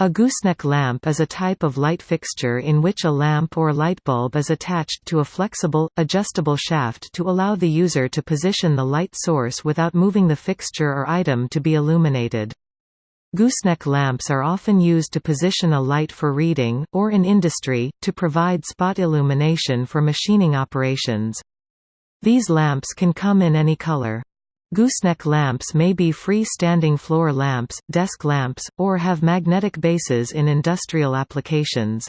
A gooseneck lamp is a type of light fixture in which a lamp or light bulb is attached to a flexible, adjustable shaft to allow the user to position the light source without moving the fixture or item to be illuminated. Gooseneck lamps are often used to position a light for reading, or in industry, to provide spot illumination for machining operations. These lamps can come in any color. Gooseneck lamps may be free-standing floor lamps, desk lamps, or have magnetic bases in industrial applications.